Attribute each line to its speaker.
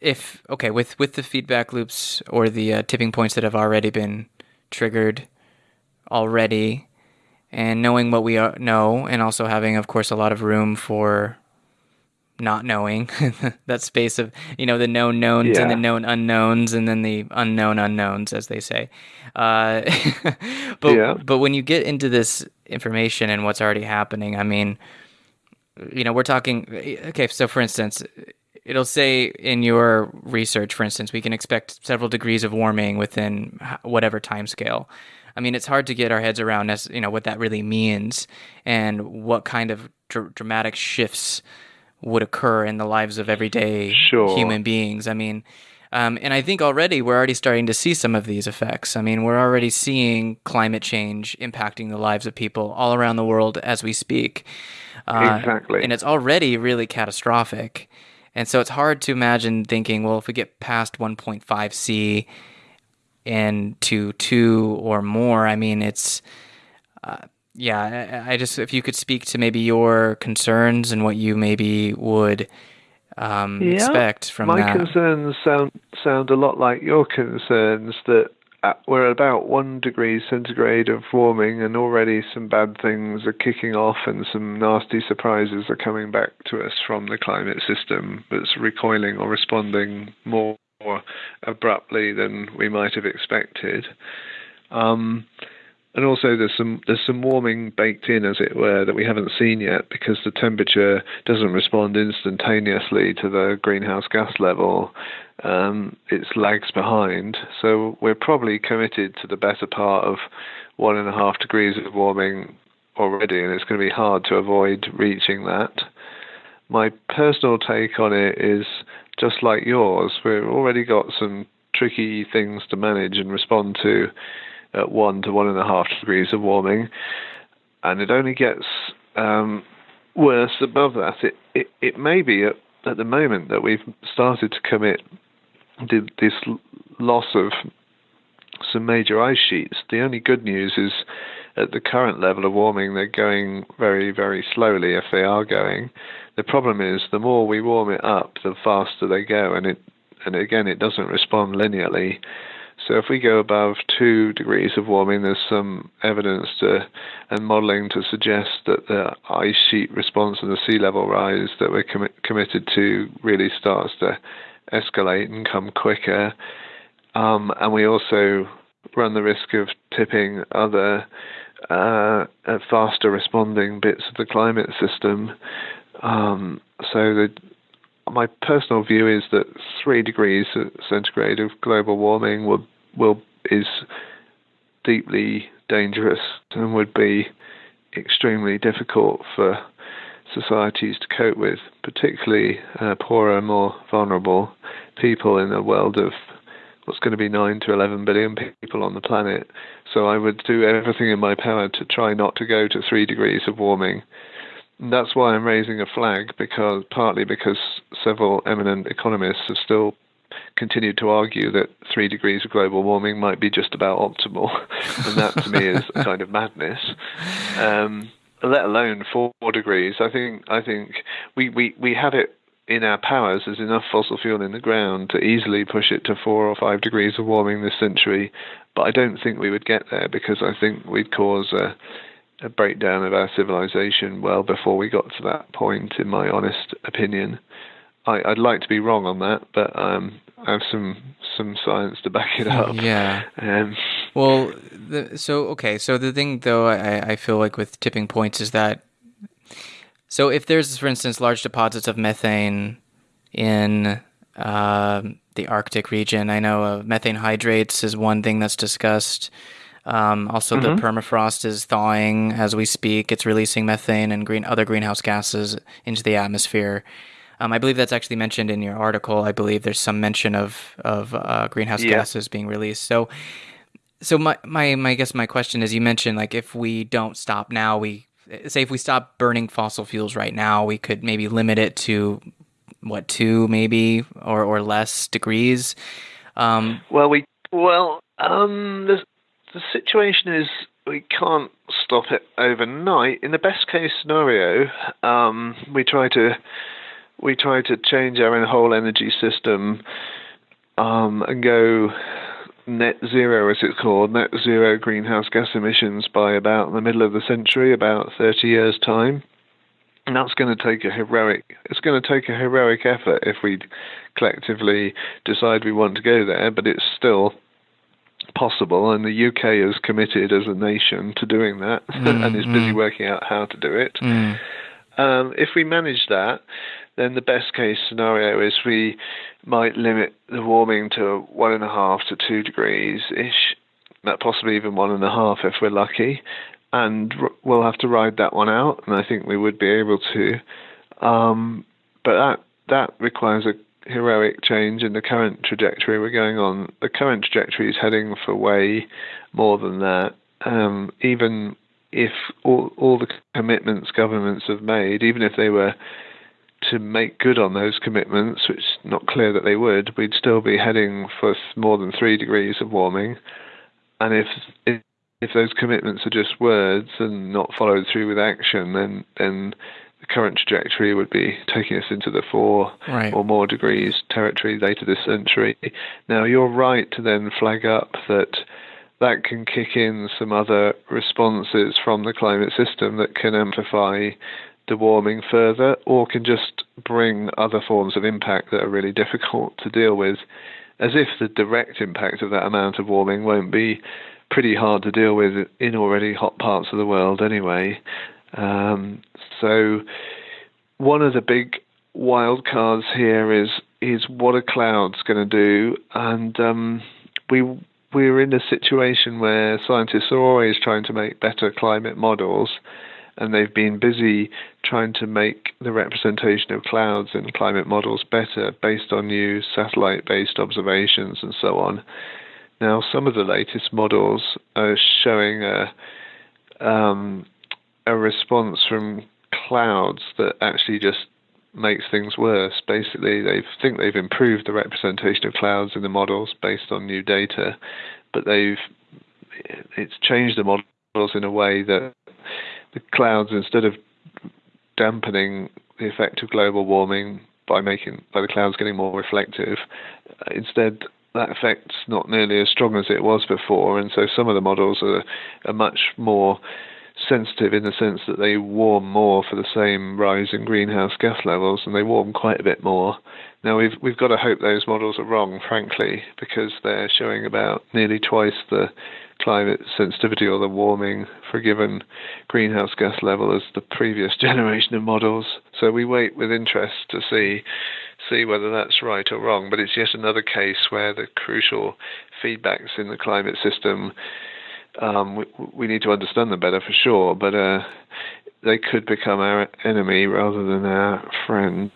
Speaker 1: if okay with with the feedback loops or the uh, tipping points that have already been triggered already, and knowing what we are, know, and also having, of course, a lot of room for not knowing that space of you know the known knowns
Speaker 2: Yeah.
Speaker 1: and the known unknowns and then the unknown unknowns as they say uh, but
Speaker 2: Yeah.
Speaker 1: but when you get into this information and what's already happening i mean you know we're talking okay so for instance it'll say in your research for instance we can expect several degrees of warming within whatever time scale i mean it's hard to get our heads around as you know what that really means and what kind of dr- dramatic shifts would occur in the lives of everyday
Speaker 2: Sure.
Speaker 1: human beings i mean um, and I think already we're already starting to see some of these effects. I mean, we're already seeing climate change impacting the lives of people all around the world as we speak. Uh,
Speaker 2: Exactly.
Speaker 1: And it's already really catastrophic. And so it's hard to imagine thinking, well, if we get past 1.5 C and to two or more, I mean, it's, uh, yeah, I, I just, if you could speak to maybe your concerns and what you maybe would um,
Speaker 2: Yeah.
Speaker 1: expect from
Speaker 2: My
Speaker 1: that.
Speaker 2: concerns sound sound a lot like your concerns that uh, we're at about one degree centigrade of warming, and already some bad things are kicking off, and some nasty surprises are coming back to us from the climate system that's recoiling or responding more abruptly than we might have expected. Um, and also there's some there's some warming baked in, as it were, that we haven't seen yet because the temperature doesn't respond instantaneously to the greenhouse gas level. Um, it lags behind, so we're probably committed to the better part of one and a half degrees of warming already, and it's going to be hard to avoid reaching that. My personal take on it is just like yours. We've already got some tricky things to manage and respond to at one to one and a half degrees of warming, and it only gets um, worse above that. It, it it may be at, at the moment that we've started to commit this loss of some major ice sheets. The only good news is at the current level of warming, they're going very, very slowly if they are going. The problem is the more we warm it up, the faster they go, and it and again it doesn't respond linearly. So if we go above two degrees of warming, there's some evidence to and modelling to suggest that the ice sheet response and the sea level rise that we're commi- committed to really starts to escalate and come quicker. Um, and we also run the risk of tipping other uh, faster responding bits of the climate system. Um, so the my personal view is that three degrees centigrade of global warming will will is deeply dangerous and would be extremely difficult for societies to cope with, particularly uh, poorer, more vulnerable people in a world of what's going to be 9 to 11 billion people on the planet. So I would do everything in my power to try not to go to 3 degrees of warming. And that's why I'm raising a flag because partly because several eminent economists have still continued to argue that three degrees of global warming might be just about optimal, and that to me is a kind of madness. Um, let alone four degrees. I think I think we, we, we have it in our powers. There's enough fossil fuel in the ground to easily push it to four or five degrees of warming this century, but I don't think we would get there because I think we'd cause a a breakdown of our civilization well before we got to that point, in my honest opinion. I, would like to be wrong on that, but um, I have some some science to back it up.
Speaker 1: Yeah.
Speaker 2: Um,
Speaker 1: well, the, so okay, so the thing though, I, I feel like with tipping points is that so if there's, for instance, large deposits of methane in uh, the Arctic region, I know uh, methane hydrates is one thing that's discussed. Um, also,
Speaker 2: Mm-hmm.
Speaker 1: the permafrost is thawing as we speak. It's releasing methane and green other greenhouse gases into the atmosphere. Um, I believe that's actually mentioned in your article. I believe there's some mention of of uh, greenhouse
Speaker 2: Yeah.
Speaker 1: gases being released. So, so my, my my I guess my question is, you mentioned like if we don't stop now, we say if we stop burning fossil fuels right now, we could maybe limit it to what two maybe or or less degrees. Um,
Speaker 2: well, we well um, the the situation is we can't stop it overnight. In the best case scenario, um, we try to we try to change our whole energy system um, and go net zero, as it's called, net zero greenhouse gas emissions by about the middle of the century, about 30 years' time. And that's going to take a heroic. It's going to take a heroic effort if we collectively decide we want to go there, but it's still possible, and the UK is committed as a nation to doing that, mm, and is busy mm. working out how to do it. Mm. Um, if we manage that, then the best case scenario is we might limit the warming to one and a half to two degrees ish, possibly even one and a half if we're lucky, and we'll have to ride that one out, and I think we would be able to. Um, but that that requires a heroic change in the current trajectory we're going on. The current trajectory is heading for way more than that. Um, even if all, all the commitments governments have made, even if they were to make good on those commitments, which is not clear that they would, we'd still be heading for more than three degrees of warming. And if if, if those commitments are just words and not followed through with action, then then the current trajectory would be taking us into the four right. or more degrees territory later this century. Now, you're right to then flag up that that can kick in some other responses from the climate system that can amplify the warming further or can just bring other forms of impact that are really difficult to deal with, as if the direct impact of that amount of warming won't be pretty hard to deal with in already hot parts of the world anyway. Um, so one of the big wild cards here is is what a clouds going to do, and um, we we're in a situation where scientists are always trying to make better climate models, and they've been busy trying to make the representation of clouds in climate models better based on new satellite-based observations and so on. Now, some of the latest models are showing a um, a response from clouds that actually just makes things worse. Basically, they think they've improved the representation of clouds in the models based on new data, but they've it's changed the models in a way that the clouds, instead of dampening the effect of global warming by making by the clouds getting more reflective, uh, instead that effect's not nearly as strong as it was before, and so some of the models are, are much more sensitive in the sense that they warm more for the same rise in greenhouse gas levels, and they warm quite a bit more. Now we've we've got to hope those models are wrong, frankly, because they're showing about nearly twice the climate sensitivity or the warming for a given greenhouse gas level as the previous generation of models. So we wait with interest to see see whether that's right or wrong. But it's yet another case where the crucial feedbacks in the climate system um, we, we, need to understand them better for sure, but uh, they could become our enemy rather than our friend.